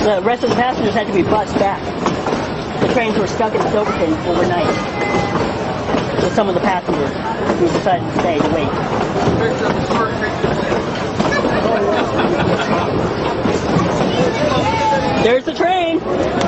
The rest of the passengers had to be bussed back. The trains were stuck in Silverton overnight. With some of the passengers who decided to stay to wait. There's the train.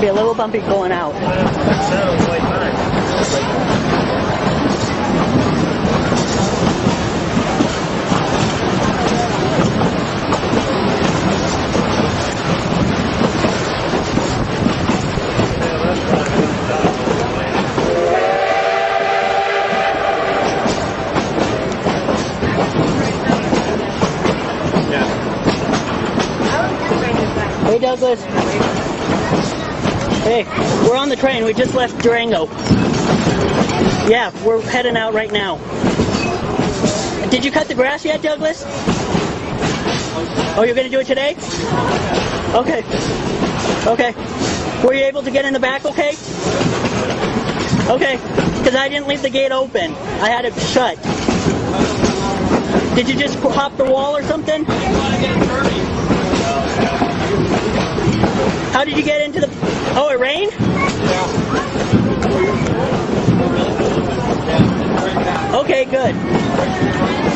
Be a little bumpy going out. Hey Douglas. We're on the train. We just left Durango. Yeah, we're heading out right now. Did you cut the grass yet, Douglas? Oh, you're going to do it today? Okay. Okay. Were you able to get in the back okay? Okay. Because I didn't leave the gate open. I had it shut. Did you just hop the wall or something? How did you get into the... Oh, it rained? Okay, good.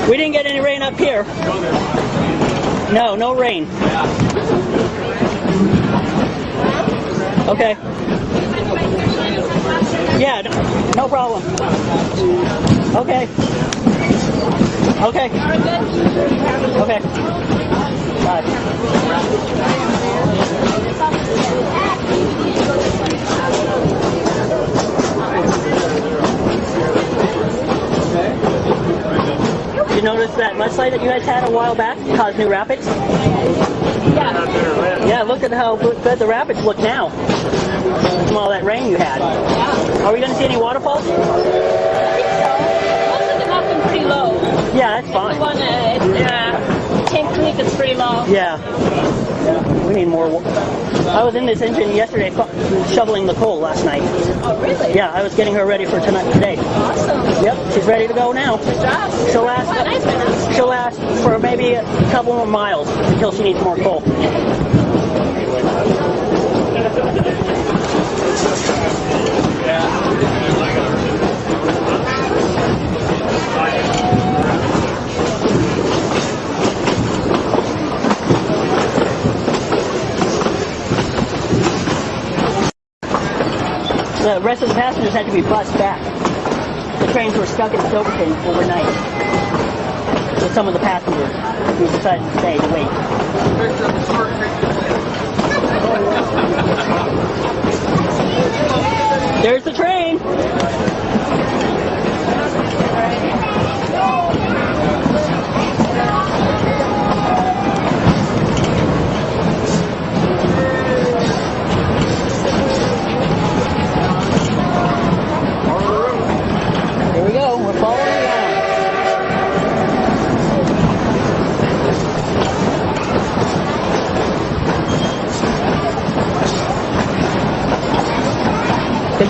We didn't get any rain up here. No, no rain. Okay. Yeah, no, problem. Okay. Okay. Okay. Bye. Notice that mudslide that you guys had a while back caused new rapids? Yeah. Yeah, look at how good the rapids look now. From all that rain you had. Yeah. Are we going to see any waterfalls? I think so. Most of them have been pretty low. Yeah, that's The fine. one at uh, Tank Creek is pretty low. Yeah. Yeah, We need more. I was in this engine yesterday shoveling the coal last night. Oh, really? Yeah, I was getting her ready for tonight today. Awesome. Yep, she's ready to go now. Good job. She'll What a nice last. She'll last for maybe a couple more miles until she needs more coal. The rest of the passengers had to be bused back. The trains were stuck in Silverton overnight. With some of the passengers who decided to stay to wait. There's the train.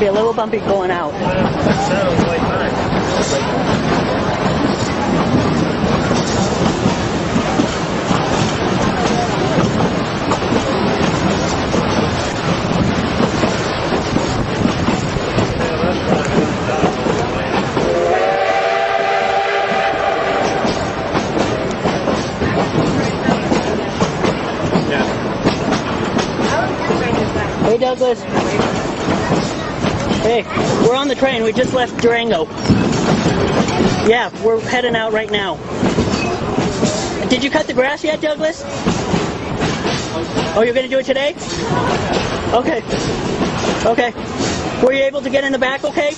Be a little bumpy going out. Hey Douglas. Hey, we're on the train. We just left Durango. Yeah, we're heading out right now. Did you cut the grass yet, Douglas? Oh, you're going to do it today? Okay. Okay. Were you able to get in the back okay?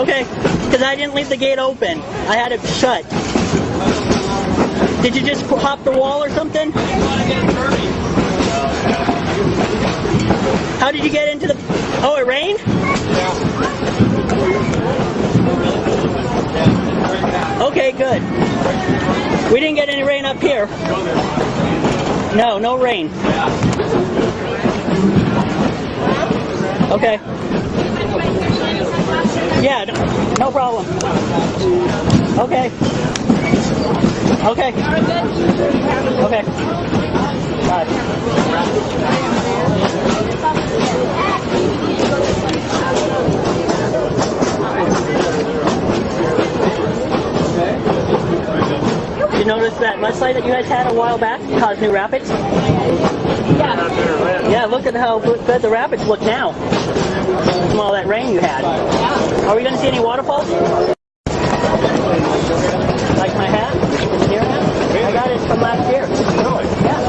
Okay. Because I didn't leave the gate open. I had it shut. Did you just hop the wall or something? How did you get into the? Oh, it rained. Okay, good. We didn't get any rain up here. No, no rain. Okay. Yeah, no, no problem. Okay. Okay. Okay. Bye. You notice that mudslide that you guys had a while back caused new rapids? Yeah. Yeah, look at how good the rapids look now. From all that rain you had. Are we going to see any waterfalls? Like my hat? Deer hat? I got it from last year. Really? Yeah.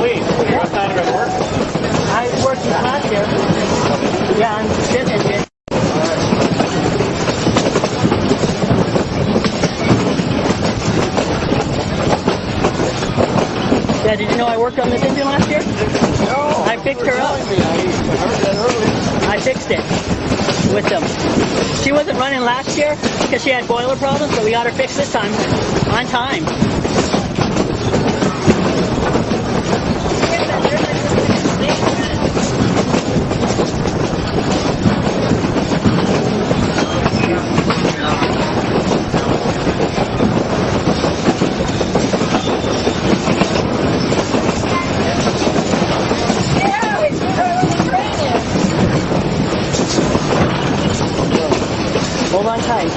Please, what time did it work? I worked this last year. Yeah, I'm sitting here. Yeah, did you know I worked on this engine last year? No. I fixed her up. I heard that earlier. I fixed it with them. She wasn't because she had boiler problems, but we got her fixed this time on time. Hold on tight.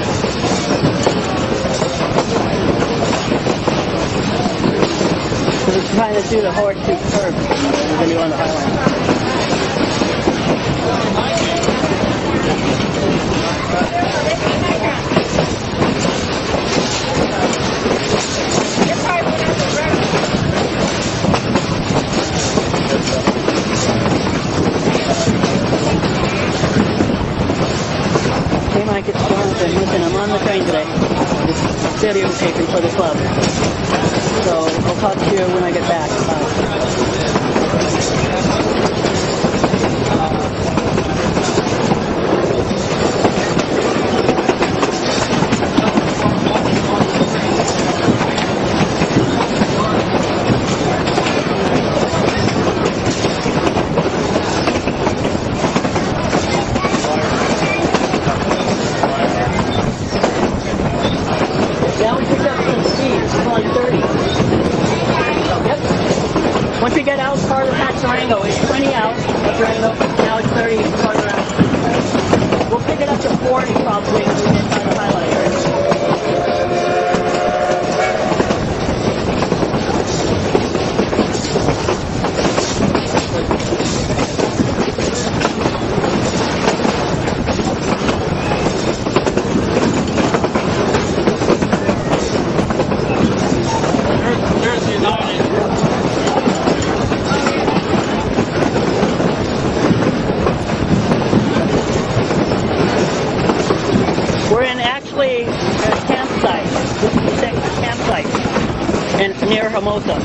So we're trying to do the horseshoe curve. We're going to go on the highway. Hey Mike, it's Jonathan. Listen, I'm on the train today. Just videotaping for the club. So I'll talk to you when I get back. Bye. Now we picked up some speed. It's like 30. Yep. Once we get out farther past Durango, it's 20 out of Durango. Now it's 30 farther out. We'll pick it up to 40 probably if we get by the highlight area. There's the United. We're in actually a campsite. This is the campsite in near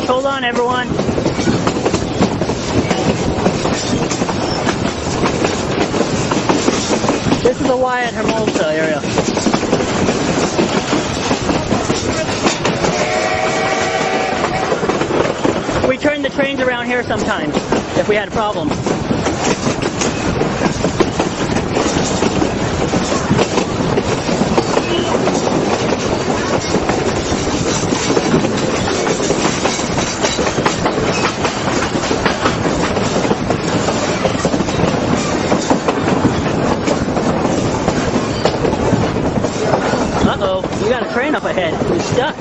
on, everyone. This is the wye at Hermosa area. We turn the trains around here sometimes if we had a problem. Uh-oh, you got a train up ahead. You're stuck.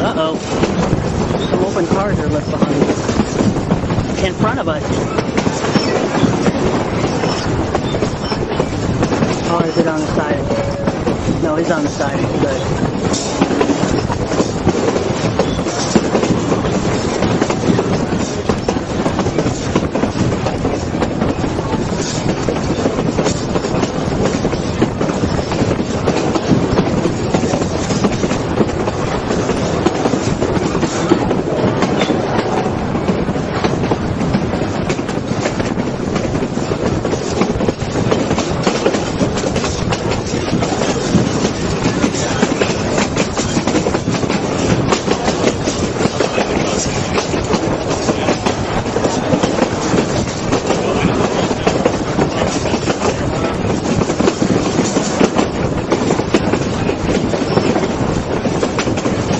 Uh-oh. Some open cars are left us. Or is it on the side? No, he's on the side. Good.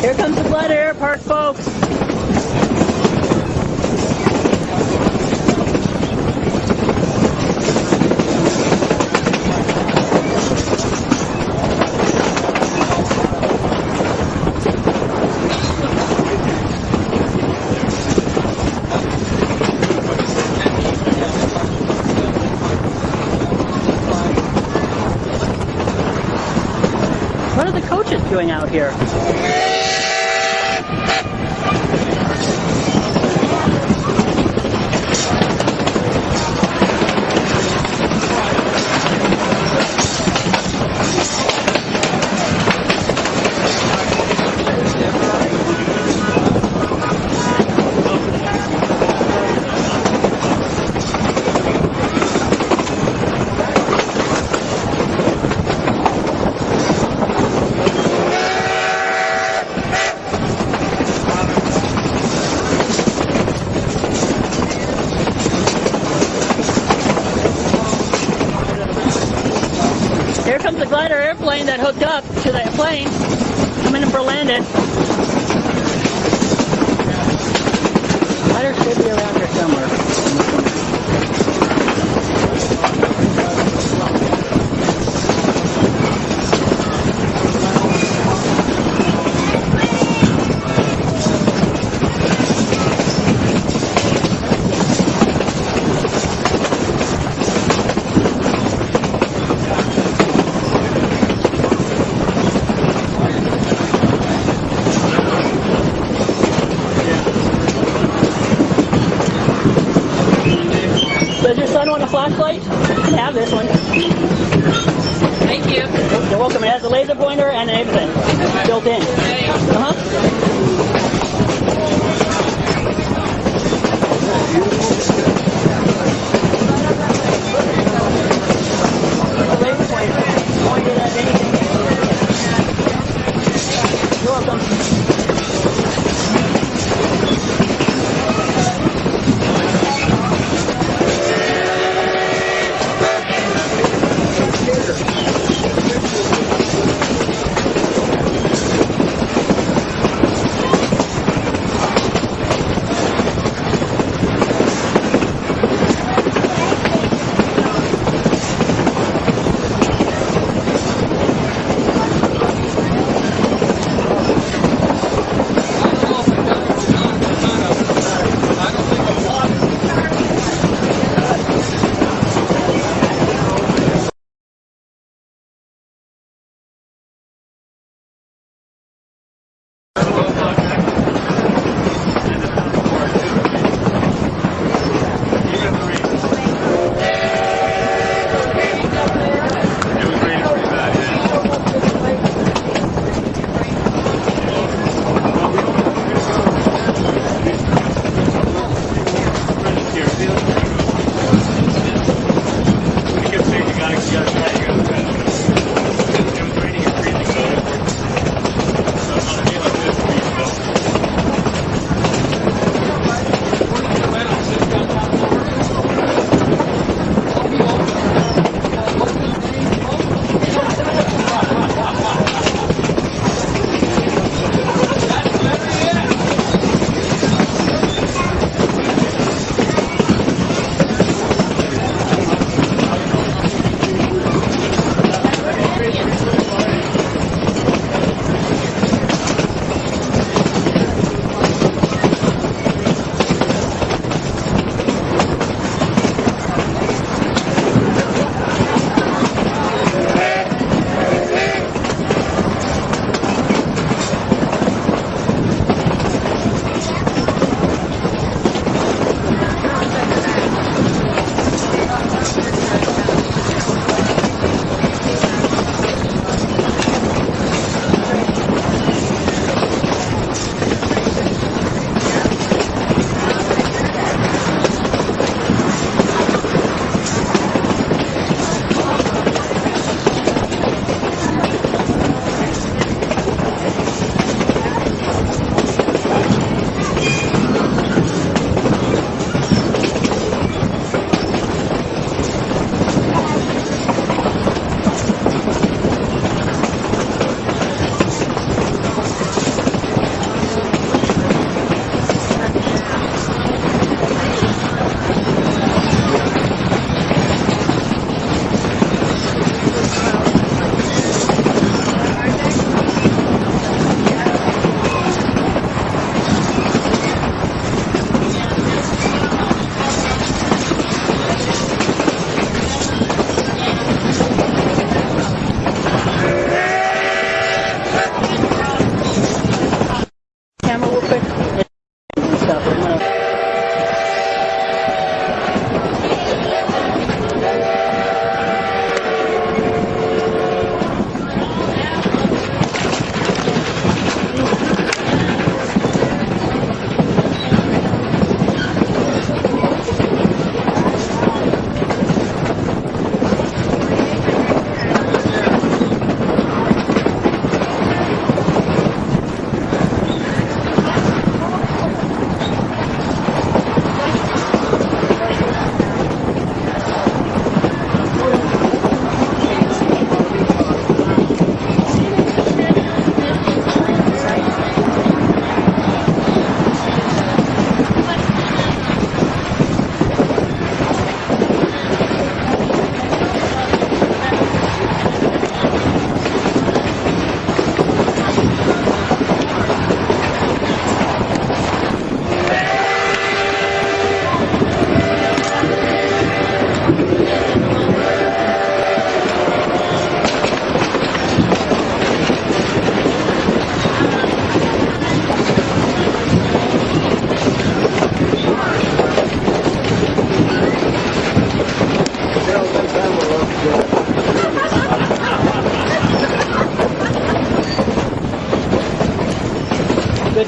Here comes the Blood Air Park, folks. What are the coaches doing out here comes the airplane that hooked up to that plane, coming in for landing. Glider should be around here somewhere. Does your son want a flashlight? You can have this one. Thank you. You're welcome. It has a laser pointer and everything built in. Uh-huh.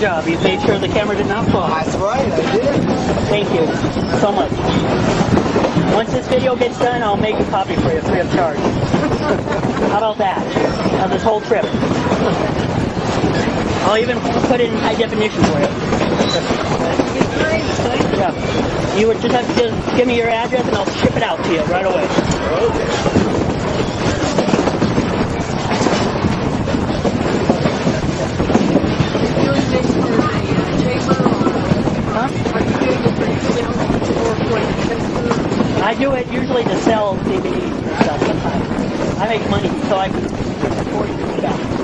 Job. You made sure the camera did not fall. That's right, I did. Thank you so much. Once this video gets done, I'll make a copy for you free of charge. How about that? Of this whole trip. I'll even put it in high definition for you. Yeah. You would just have to give me your address and I'll ship it out to you right away. Huh? I do it usually to sell DVDs and stuff sometimes. I make money so I can afford to do that.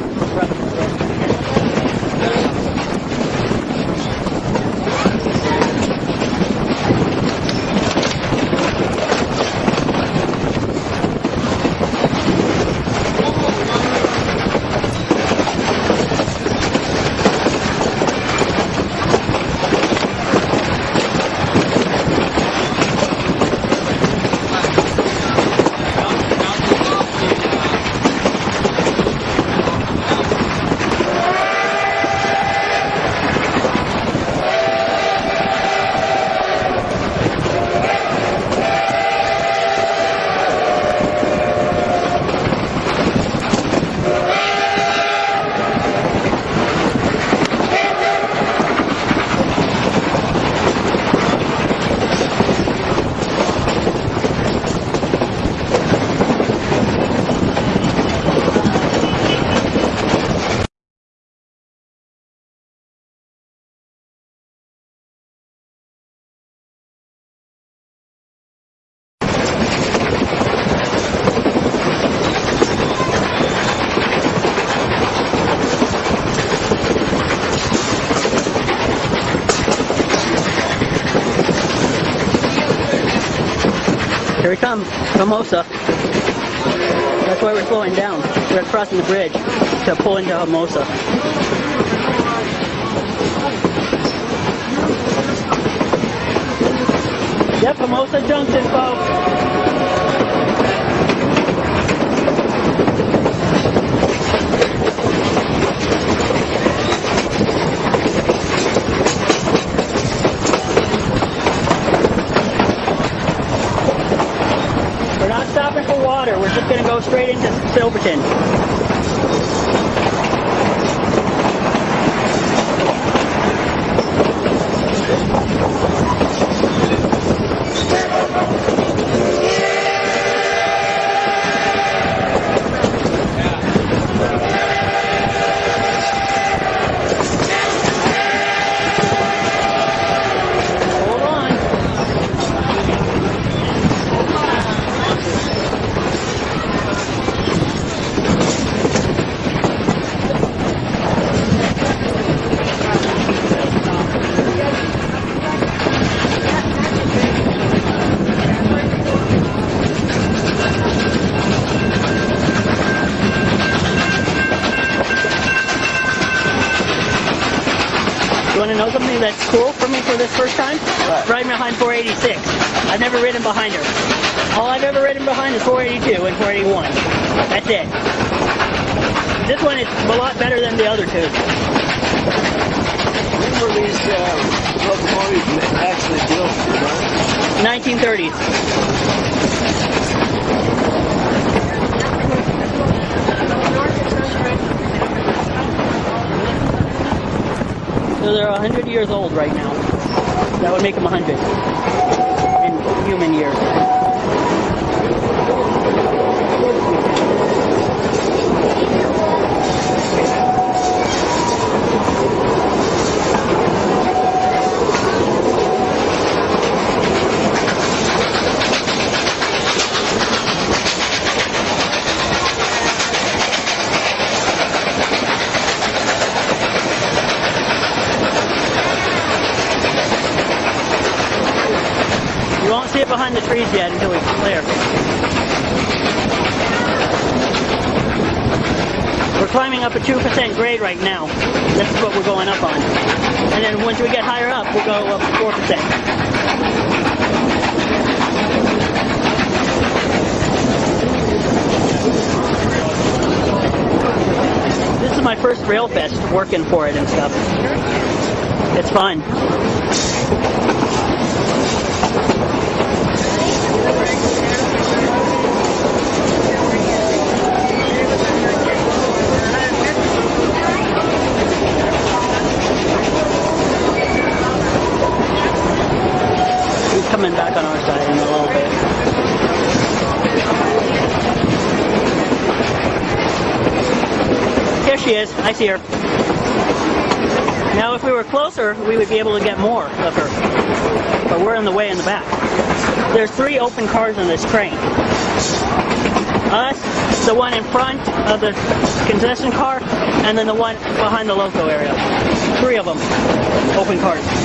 Here we come, Hermosa. That's why we're slowing down. We're crossing the bridge to pull into Hermosa. Yep, Hermosa Junction, folks. We're not stopping for water. We're just going to go straight into Silverton. Hold on. You want to know something that's cool for me for this first time? What? Riding behind 486. I've never ridden behind her. All I've ever ridden behind is 482 and 481. That's it. This one is a lot better than the other two. When were these uh, locomotives actually built? 1930s. So they're 100 years old right now. That would make them 100 in human years. Behind the trees yet until we clear. We're climbing up a 2% grade right now. This is what we're going up on. And then once we get higher up, we'll go up to 4%. This This is my first rail fest working for it and stuff. It's fun. He's coming back on our side in a little bit. Here she is. I see her. Now, if we were closer, we would be able to get more of her. But we're in the way in the back. There's three open cars on this train. Us, the one in front of the concession car, and then the one behind the loco area. Three of them. Open cars.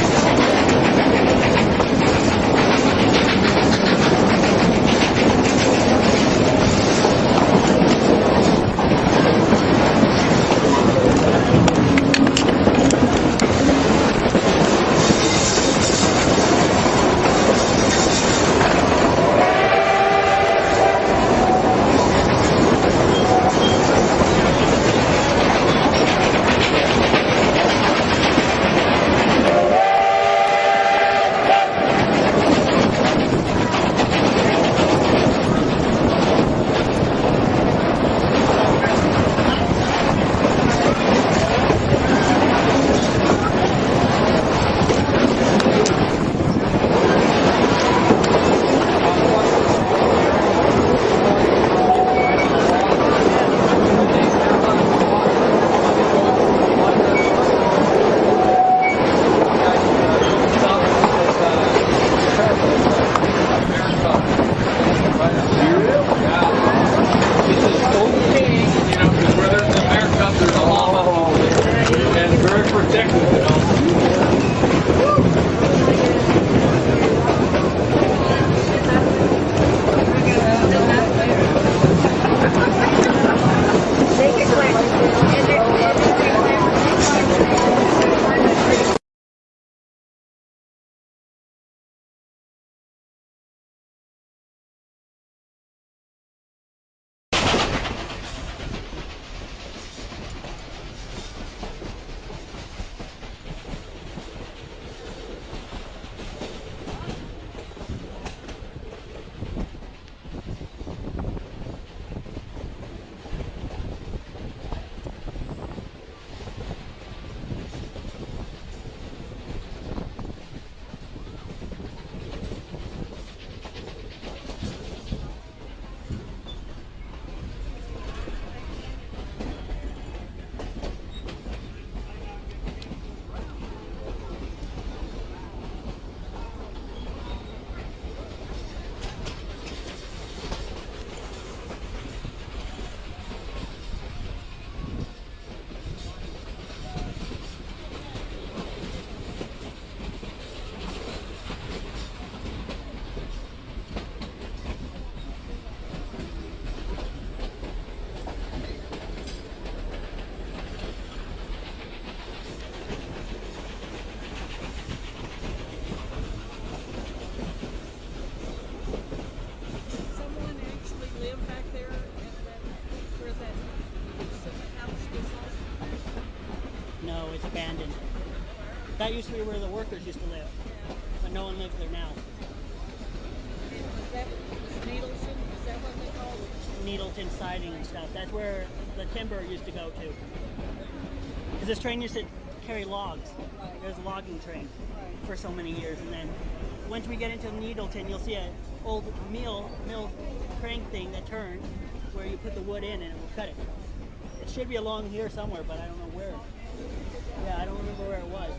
That used to be where the workers used to live, but no one lives there now. Needleton? Siding and stuff. That's where the timber used to go to. Because this train used to carry logs. There's a logging train for so many years, and then once we get into Needleton, you'll see an old mill mill crank thing that turns, where you put the wood in and it will cut it. It should be along here somewhere, but I don't know where. Yeah, I don't remember where it was.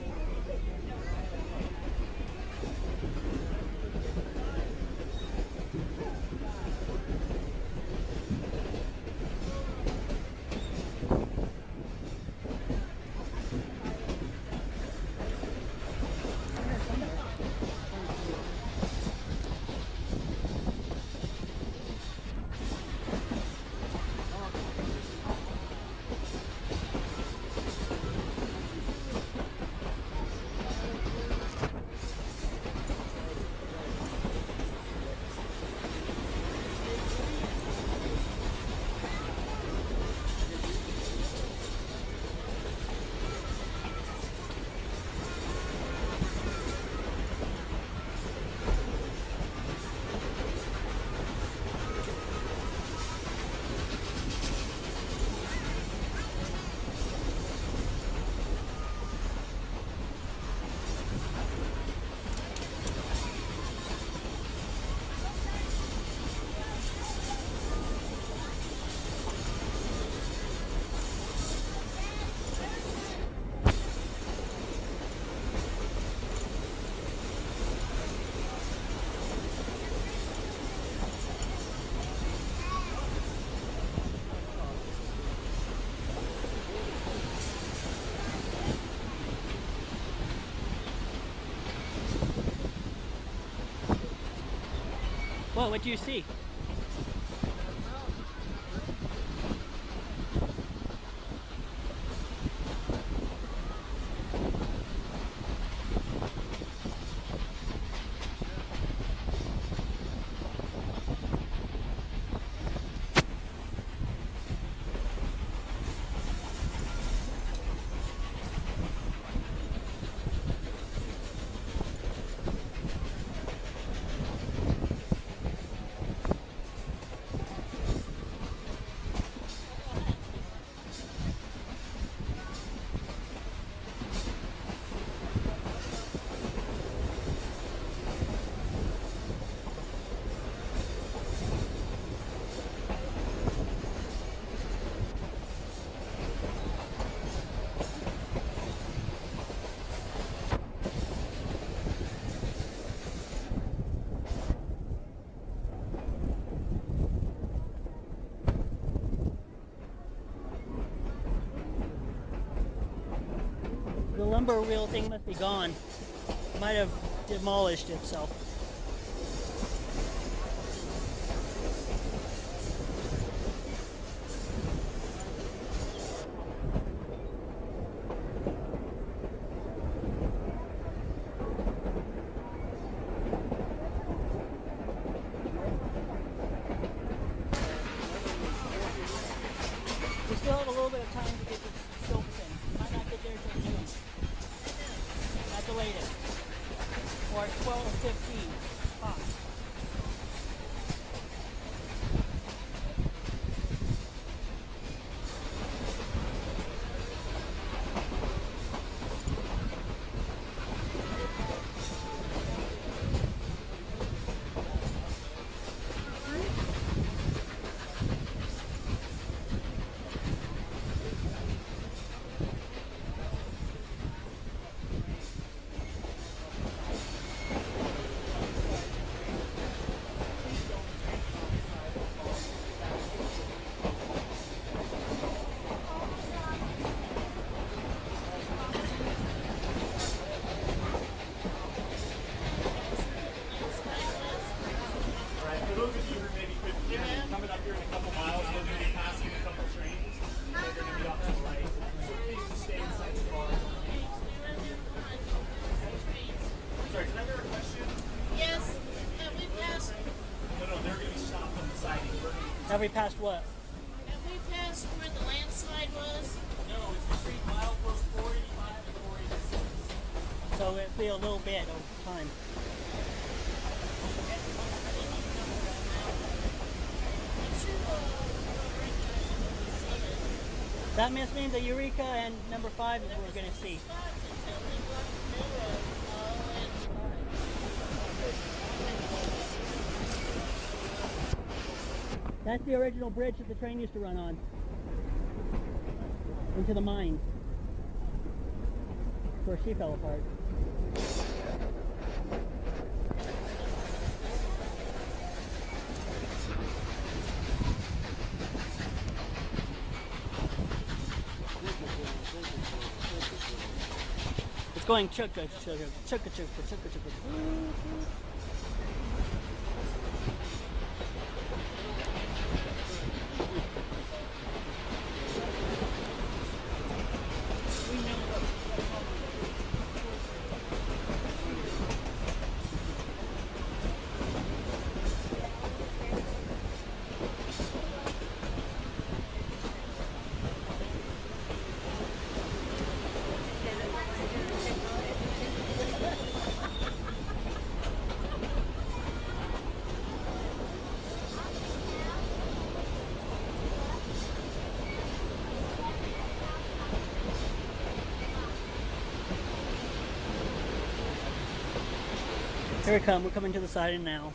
What? Do you see? Lumber wheel thing must be gone. Might have demolished itself. We still have a little bit of time to get the scopes in. Might not get there till noon. At the latest. Or 12.15. Tops. Right, for those of you who maybe couldn't hear me, coming up here in a couple miles, we're going to be passing a couple trains. They're going to be off to the right. Please just stay inside the car. Sorry, did I hear a question? Yes, have we passed, No, no, they're going to be stopped on the siding. We're going to Have we passed what? have we passed where the landslide was? No, it's between milepost 485 and 486. So it'll be a little bit of time. I'm sure we'll, we'll recognize it when we see it. That must mean the Eureka and number five is There we're going to see. spots until we walked through a, a landslide. That's the original bridge that the train used to run on. Into the mine. Where she fell apart. It's going chugga chugga chugga chugga chugga chugga. Here we come. We're coming to the siding now.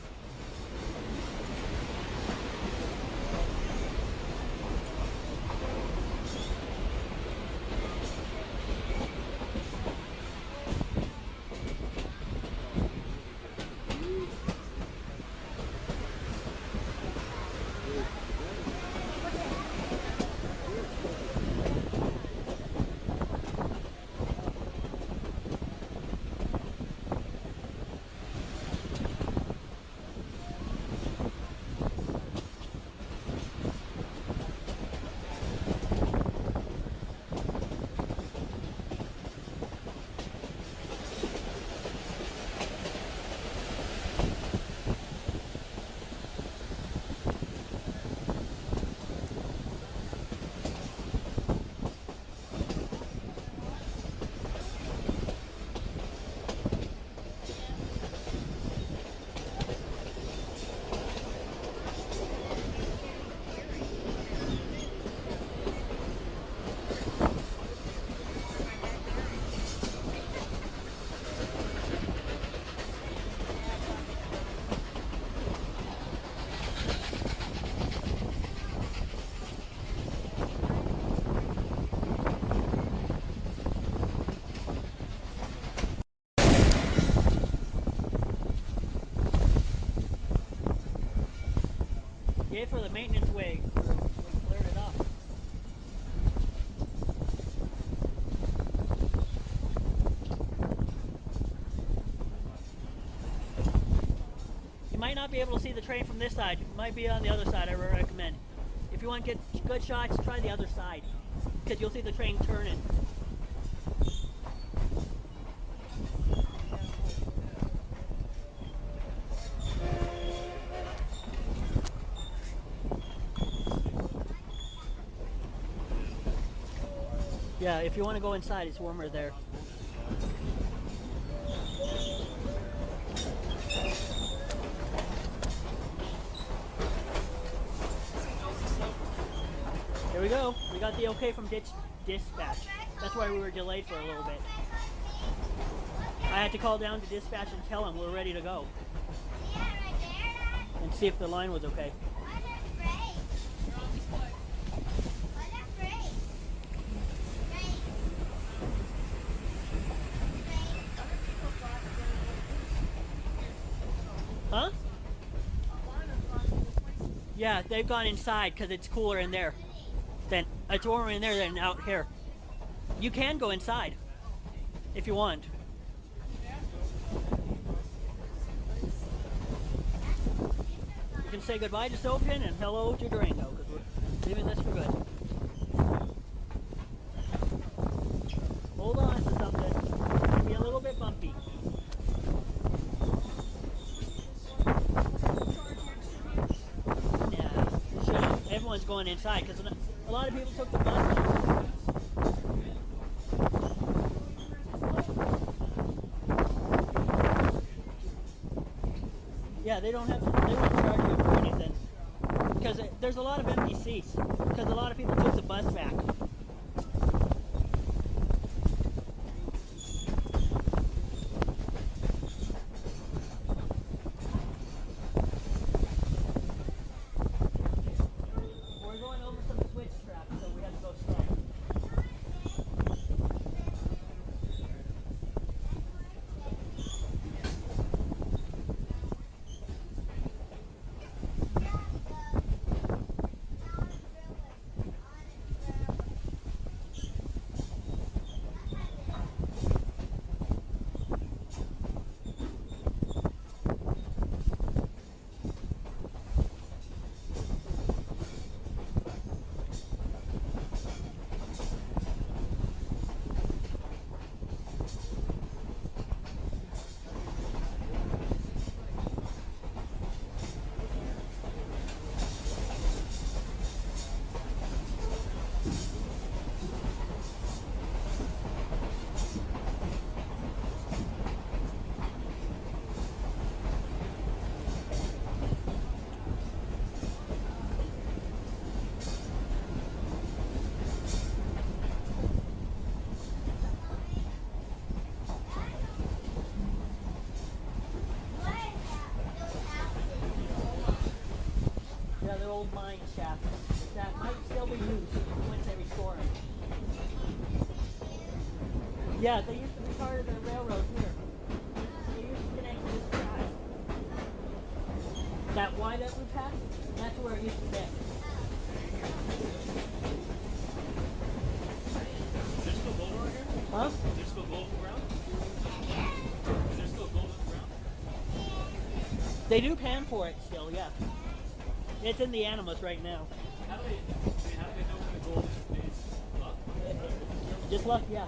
Maintenance up. You might not be able to see the train from this side. It might be on the other side, I recommend. If you want to get good shots, try the other side. Because you'll see the train turning. If you want to go inside, it's warmer there. Here we go. We got the okay from ditch dispatch. That's why we were delayed for a little bit. I had to call down to dispatch and tell them we're ready to go and see if the line was okay. Huh? Yeah, they've gone inside because it's cooler in there. Then it's warmer in there than out here. You can go inside if you want. You can say goodbye to Soapin and hello to Durango because we're leaving this for good. Hold on to something. It's gonna be a little bit bumpy. Yeah, it shouldn't. Going inside because a lot of people took the bus. Yeah, they don't have. They won't charge you for anything because there's a lot of empty seats because a lot of people took the bus back. We're going over some switch tracks, so we have to go slow. Yeah, the old mine shaft that might still be used once they restore it. Yeah, they used to be part of the railroad here. They used to connect to this track. That Y that we passed, that's where it used to connect. Is there still gold around here? Huh? Is there still gold in the ground? Is there still gold ground? They do pan for it. It's in the Animas right now. How do they, I mean, how do they know when the gold is up? Just luck, yeah.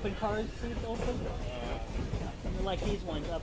Open cars seats open? Something like these ones up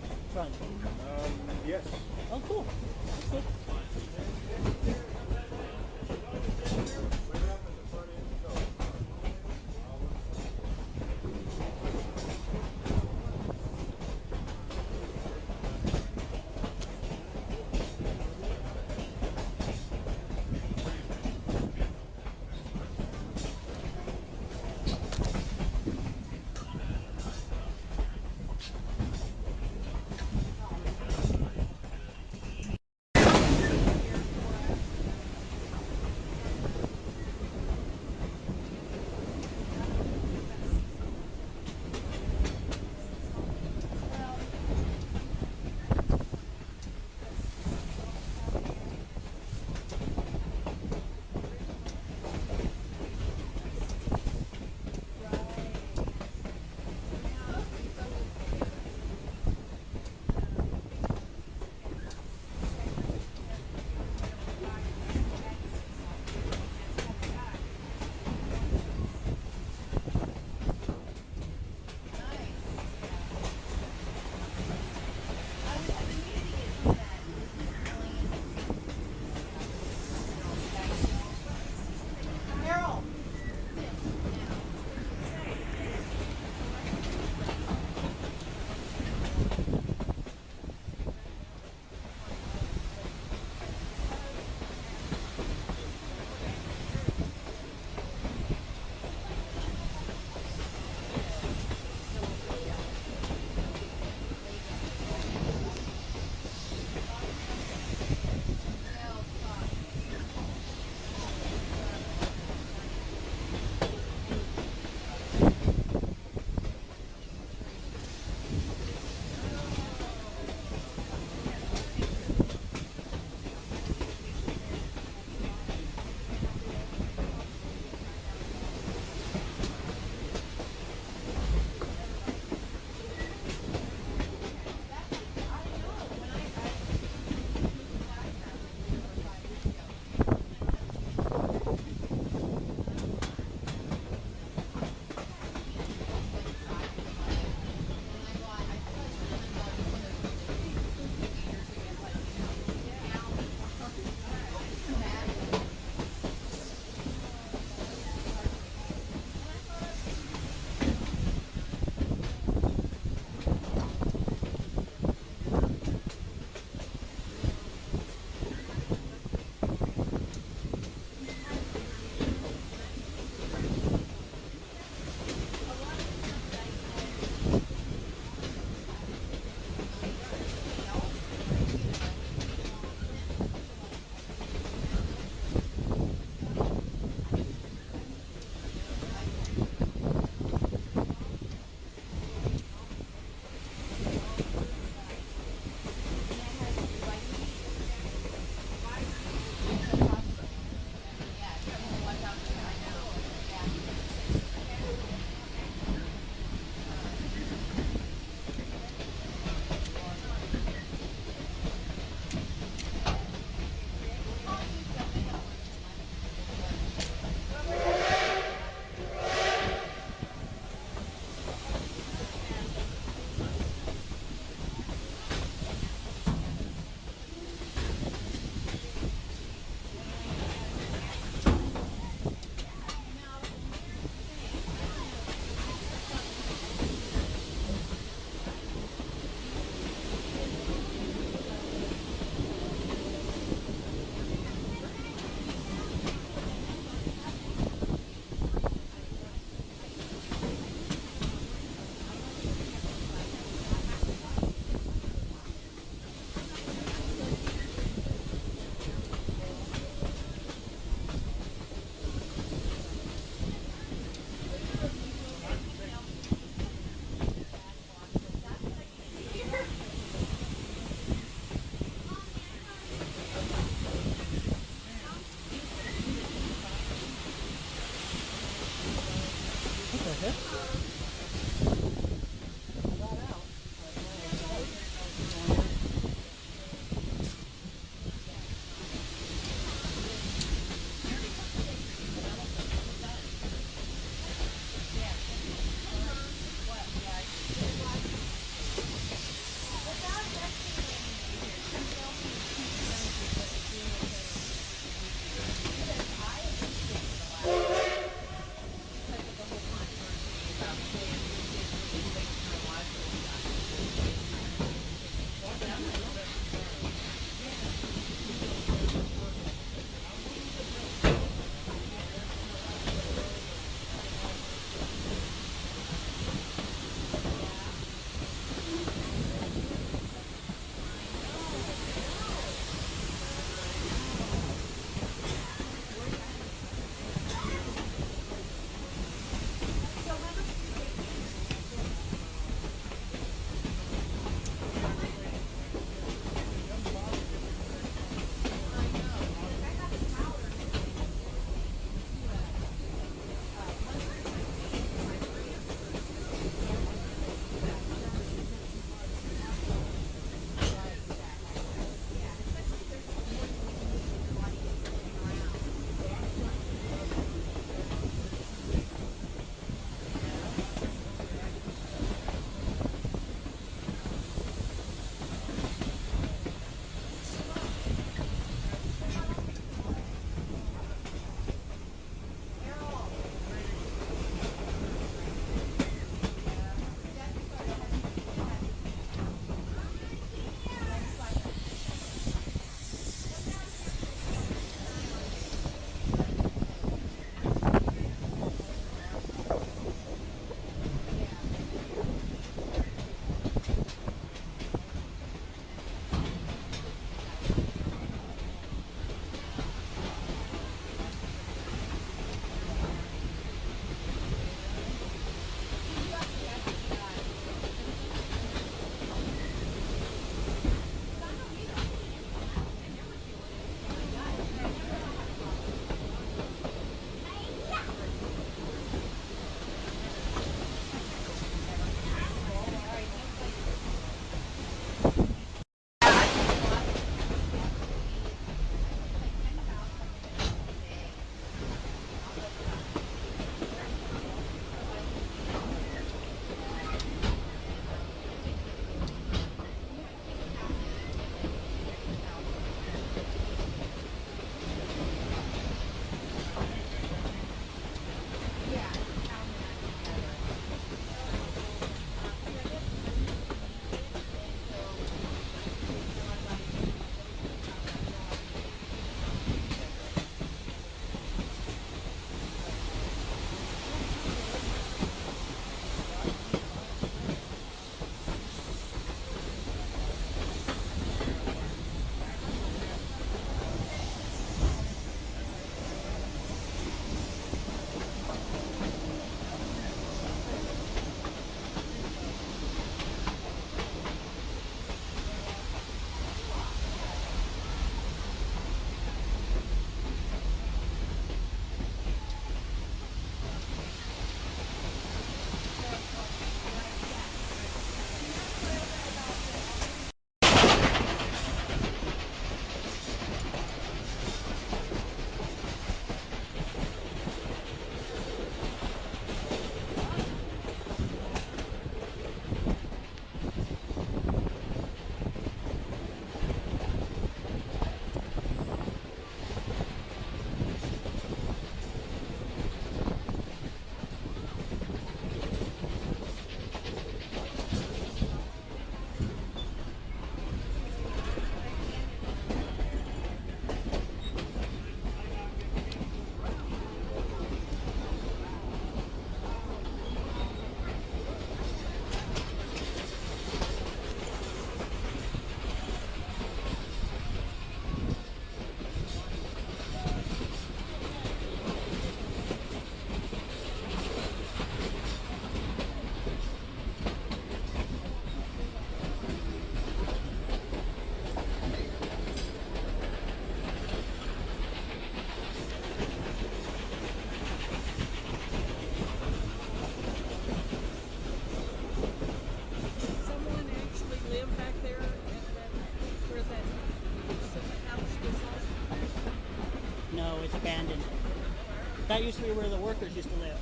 That used to be where the workers used to live,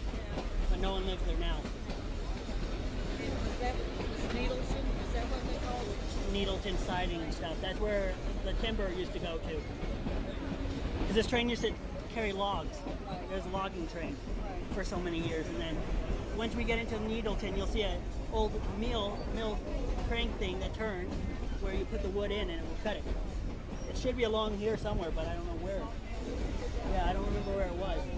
but no one lives there now. And is that Needleton? Is that what they call it? Needleton siding and stuff. That's where the timber used to go to. 'Cause this train used to carry logs. There's a logging train for so many years, and then once we get into Needleton, you'll see an old mill mill crank thing that turns, where you put the wood in and it will cut it. It should be along here somewhere, but I don't know where. Yeah, I don't remember where it was.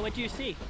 What? Do you see?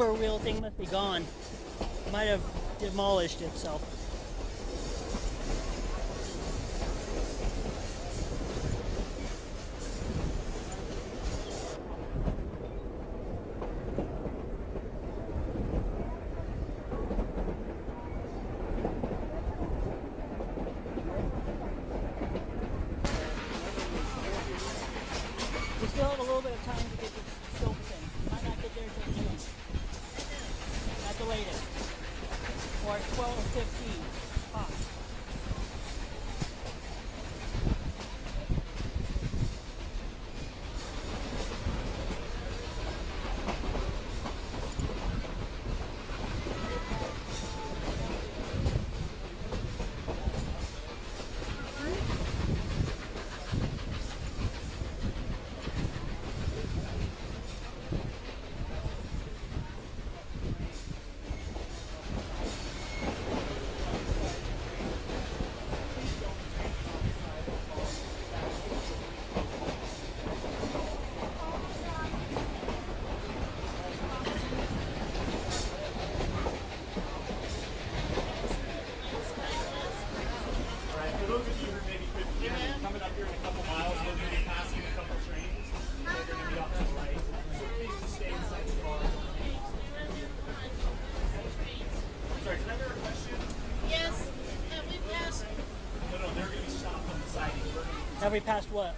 The lumber wheel thing must be gone. Might have demolished itself. We still have a little bit of time to get the scopes in. Might not get there till noon. At the latest. Or 12.15 tops. Alright, for those of you who maybe couldn't hear me, coming up here in a couple miles, we're going to be passing a couple trains. They're going to be off to the right. So please just stay inside the car. Sorry, did I hear a question? Yes, have we passed, No, no, they're going to be stopped on the siding. We're going to Have we passed what?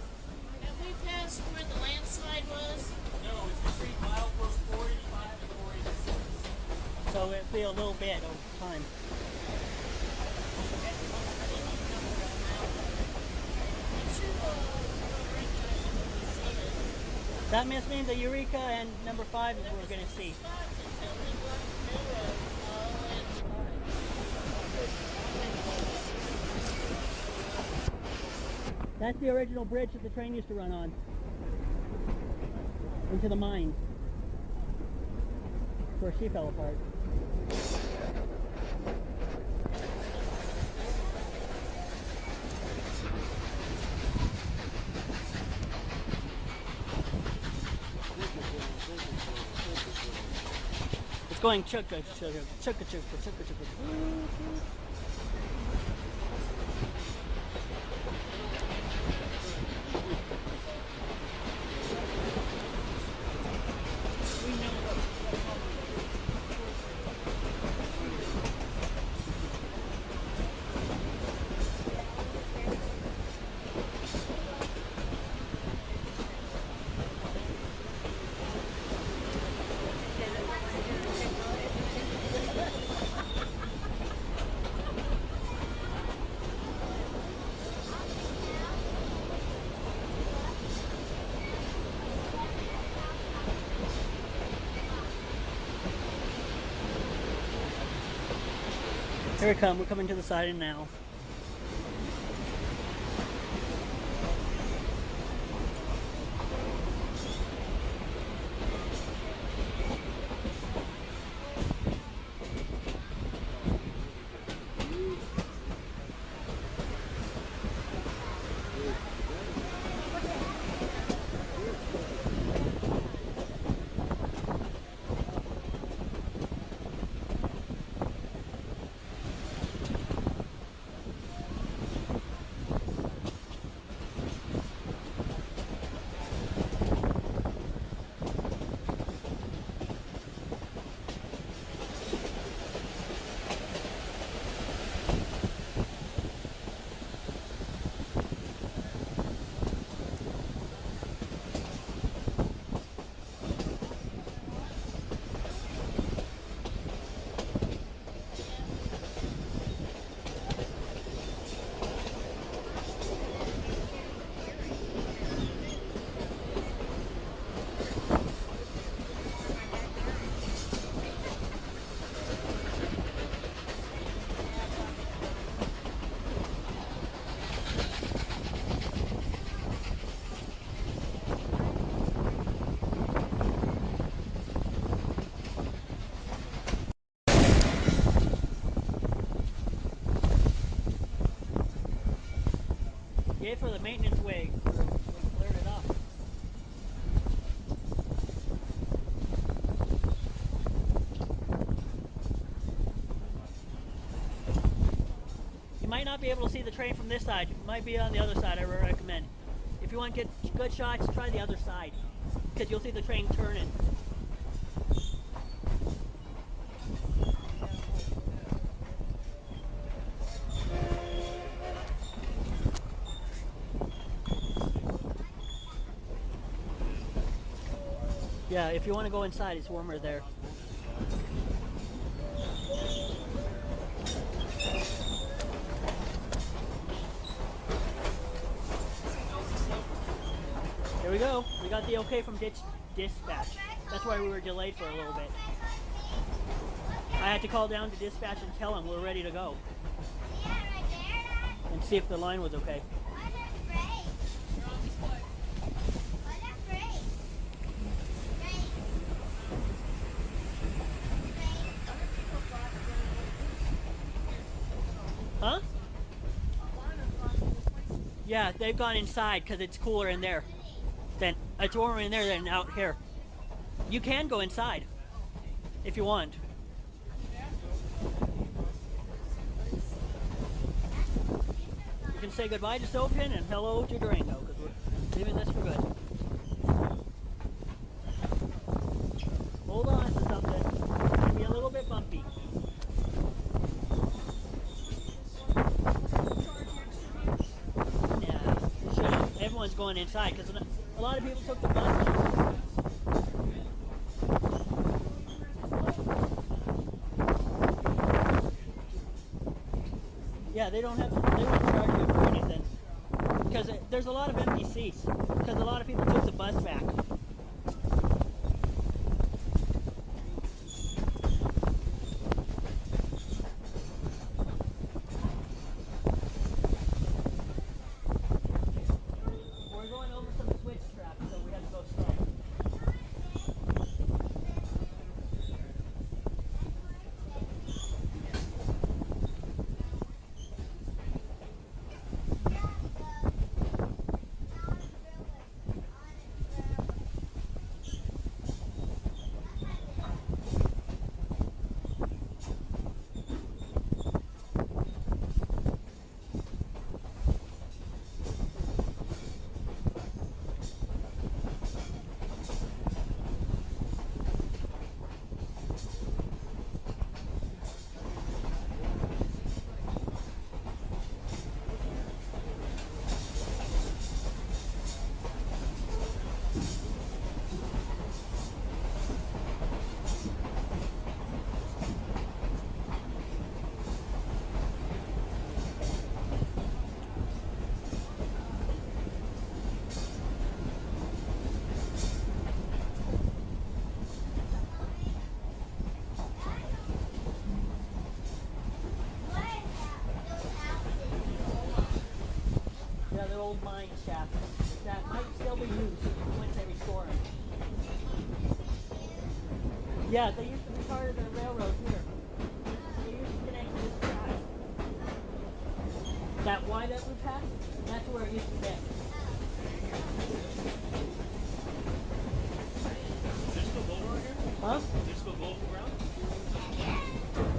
have we passed where the landslide was? No, it's between mile post 485 and 486. So it'll be a little bit over time. That must mean the Eureka and number five is we're going to see. That's the original bridge that the train used to run on. Into the mine. Where she fell apart. It's going chugga chugga chugga chugga chugga chugga chugga. Here we come. We're coming to the siding now. For the maintenance up. You might not be able to see the train from this side. It might be on the other side, I recommend. If you want to get good shots, try the other side. Because you'll see the train turning. Yeah, if you want to go inside, it's warmer there. Here we go. We got the okay from ditch dispatch. That's why we were delayed for a little bit. I had to call down to dispatch and tell them we're ready to go and see if the line was okay. Huh? Yeah, they've gone inside because it's cooler in there. Than it's warmer in there than out here. You can go inside if you want. You can say goodbye to Sopin and hello to Durango because we're leaving this for good. on inside because a lot of people took the bus. Yeah, they don't have they won't charge you for anything because there's a lot of empty seats because a lot of people took the bus back. Shafts that might still be used once they restore them. Yeah, they used to be part of the railroad here. They used to connect this track. That wye that we passed, that's where it used to be. Is there still gold around here? Huh? Is there still gold in the ground?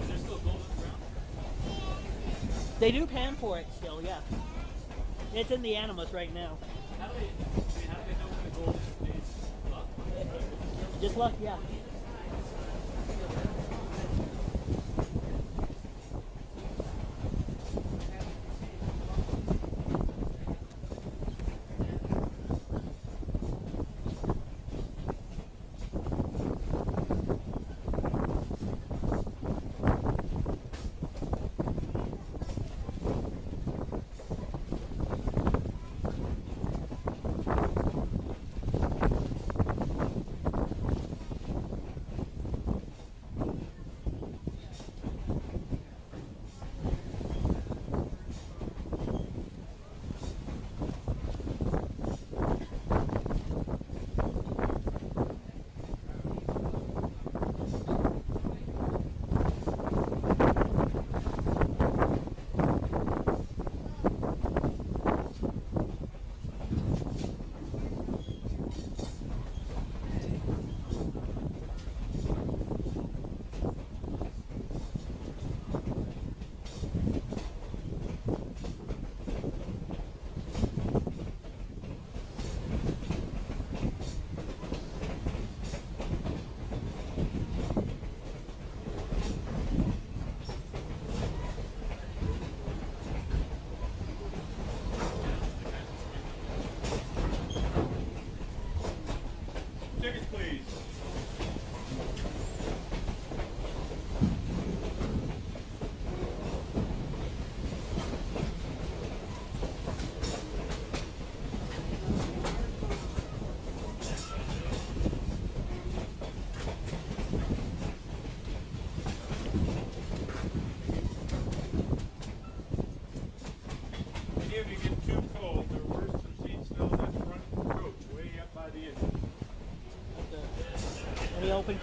Is there still gold in the ground? They do pan for it. It's in the Animas right now. How do they, I mean, how do they know when the is? Just luck, yeah.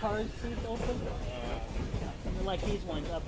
Cars seats open? Like these ones up